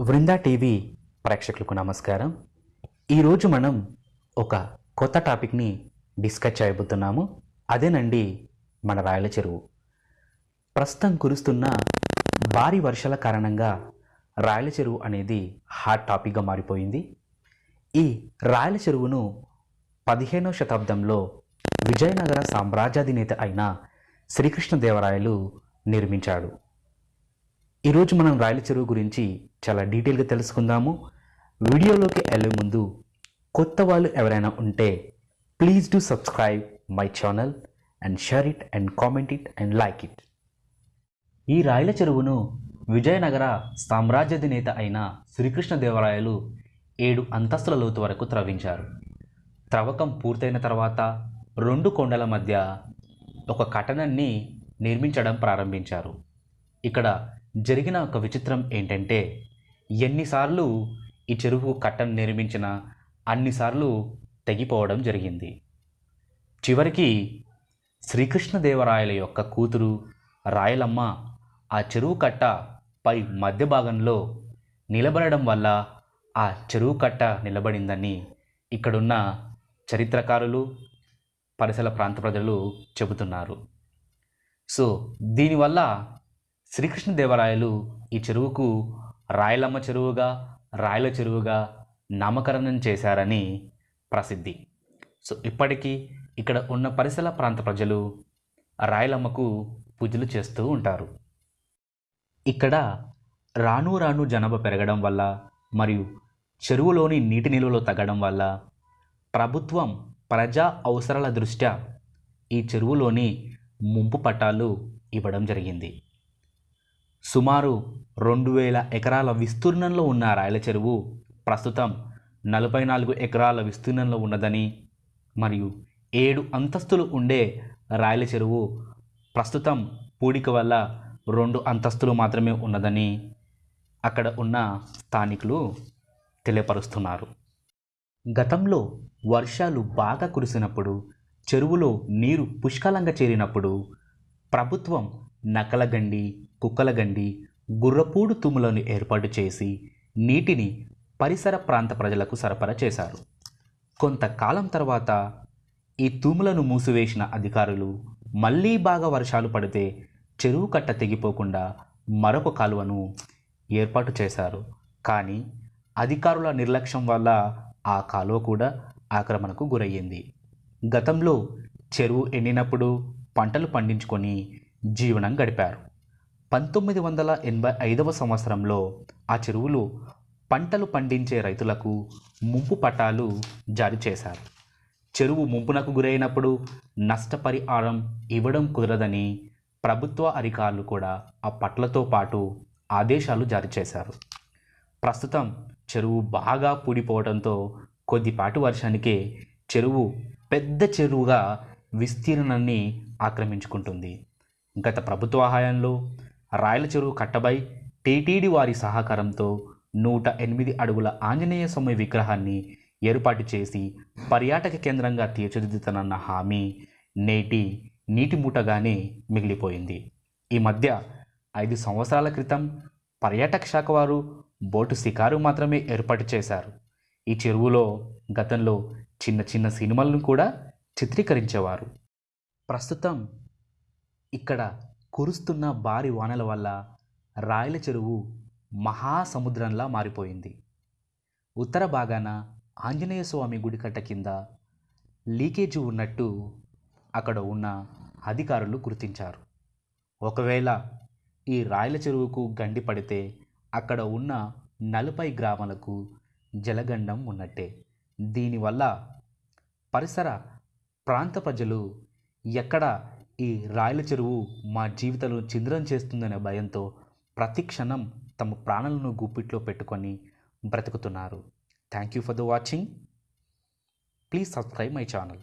Vrinda TV ప్రేక్షకులకు నమస్కారం. ఈరోజు మనం ఒక కొత్త టాపిక్ని డిస్కస్ చేయబోతున్నాము. అదేనండి మన రాయల చెరువు. ప్రస్తుతం కురుస్తున్న భారీ వర్షాల కారణంగా రాయల చెరువు అనేది హాట్ టాపిక్గా మారిపోయింది. ఈ రాయల చెరువును పదిహేనవ శతాబ్దంలో విజయనగర సామ్రాజ్యాధినేత అయిన శ్రీకృష్ణదేవరాయలు నిర్మించాడు ఈరోజు మనం రాయల చెరువు గురించి చాలా డీటెయిల్గా తెలుసుకుందాము. వీడియోలోకి వెళ్ళే ముందు కొత్త వాళ్ళు ఎవరైనా ఉంటే please do subscribe my channel and share it and comment it and like it ఈ రాయల చెరువును విజయనగర సామ్రాజ్యాధినేత అయిన శ్రీకృష్ణదేవరాయలు ఏడు అంతస్తుల లోతు వరకు త్రవ్వించారు త్రవ్వకం పూర్తయిన తర్వాత రెండు కొండల మధ్య ఒక కటనాన్ని నిర్మించడం ప్రారంభించారు. ఇక్కడ జరిగిన ఒక విచిత్రం ఏంటంటే ఎన్నిసార్లు ఈ చెరువు కట్టను నిర్మించిన అన్నిసార్లు తెగిపోవడం జరిగింది. చివరికి శ్రీకృష్ణదేవరాయల యొక్క కూతురు రాయలమ్మ ఆ చెరువు కట్ట పై మధ్య భాగంలో నిలబడడం వల్ల ఆ చెరువు కట్ట నిలబడిందని ఇక్కడున్న చరిత్రకారులు పరిసర ప్రాంత ప్రజలు చెబుతున్నారు. సో దీనివల్ల శ్రీకృష్ణదేవరాయలు ఈ చెరువుకు రాయలమ్మ చెరువుగా రాయల చెరువుగా నామకరణం చేశారని ప్రసిద్ధి. సో ఇప్పటికీ ఇక్కడ ఉన్న పరిసర ప్రాంత ప్రజలు రాయలమ్మకు పూజలు చేస్తూ ఉంటారు. ఇక్కడ రాను రాను జనాభా పెరగడం వల్ల మరియు చెరువులోని నీటి నిల్వలు తగ్గడం వల్ల ప్రభుత్వం ప్రజా అవసరాల దృష్ట్యా ఈ చెరువులోని ముంపు పట్టాలు ఇవ్వడం జరిగింది. సుమారు రెండు వేల ఎకరాల విస్తీర్ణంలో ఉన్న రాయల చెరువు. ప్రస్తుతం నలభై నాలుగు ఎకరాల విస్తీర్ణంలో ఉన్నదని మరియు ఏడు అంతస్తులు ఉండే రాయల చెరువు ప్రస్తుతం పూడిక వల్ల రెండు అంతస్తులు మాత్రమే ఉన్నదని అక్కడ ఉన్న స్థానికులు తెలియపరుస్తున్నారు. గతంలో వర్షాలు బాగా కురిసినప్పుడు చెరువులో నీరు పుష్కలంగా చేరినప్పుడు ప్రభుత్వం నకలగండి కుక్కలగండి గుర్రపూడు తుమ్ములను ఏర్పాటు చేసి నీటిని పరిసర ప్రాంత ప్రజలకు సరఫరా చేశారు. కొంతకాలం తర్వాత ఈ తూములను మూసివేసిన అధికారులు మళ్ళీ బాగా వర్షాలు పడితే చెరువు కట్ట తెగిపోకుండా మరొక కాలువను ఏర్పాటు చేశారు. కానీ అధికారుల నిర్లక్ష్యం వల్ల ఆ కాలువ కూడా ఆక్రమణకు గురయ్యింది. గతంలో చెరువు ఎండినప్పుడు పంటలు పండించుకొని జీవనం గడిపారు. పంతొమ్మిది వందల ఎనభై ఐదవ సంవత్సరంలో ఆ చెరువులు పంటలు పండించే రైతులకు ముంపు పట్టాలు జారీ చేశారు. చెరువు ముంపునకు గురైనప్పుడు నష్టపరిహారం ఇవ్వడం కుదరదని ప్రభుత్వ అధికారులు కూడా ఆ పట్లతో పాటు ఆదేశాలు జారీ చేశారు. ప్రస్తుతం చెరువు బాగా పూడిపోవడంతో కొద్దిపాటి వర్షానికే చెరువు పెద్ద చెరువుగా విస్తీర్ణాన్ని ఆక్రమించుకుంటుంది. గత ప్రభుత్వ హయాంలో రాయల చెరువు కట్టబై టీటీడీ వారి సహకారంతో నూట ఎనిమిది అడుగుల ఆంజనేయ స్వామి విగ్రహాన్ని ఏర్పాటు చేసి పర్యాటక కేంద్రంగా తీర్చిదిద్దుతానన్న హామీ నేటి నీటి మూటగానే మిగిలిపోయింది. ఈ మధ్య ఐదు సంవత్సరాల క్రితం పర్యాటక శాఖ వారు బోటు షికారు మాత్రమే ఏర్పాటు చేశారు. ఈ చెరువులో గతంలో చిన్న చిన్న సినిమాలను కూడా చిత్రీకరించేవారు. ప్రస్తుతం ఇక్కడ కురుస్తున్న భారీ వానల వల్ల రాయల చెరువు మహాసముద్రంలా మారిపోయింది. ఉత్తర భాగాన ఆంజనేయ స్వామి గుడికట్ట కింద లీకేజీ ఉన్నట్టు అక్కడ ఉన్న అధికారులు గుర్తించారు. ఒకవేళ ఈ రాయల చెరువుకు గండి పడితే అక్కడ ఉన్న నలభై గ్రామాలకు జలగండం ఉన్నట్టే. దీనివల్ల పరిసర ప్రాంత ప్రజలు ఎక్కడ ఈ రాయల చెరువు మా జీవితంలో చింద్రం చేస్తుందనే భయంతో ప్రతి క్షణం తమ ప్రాణాలను గుప్పిట్లో పెట్టుకొని బ్రతుకుతున్నారు. Thank you for the watching please subscribe my channel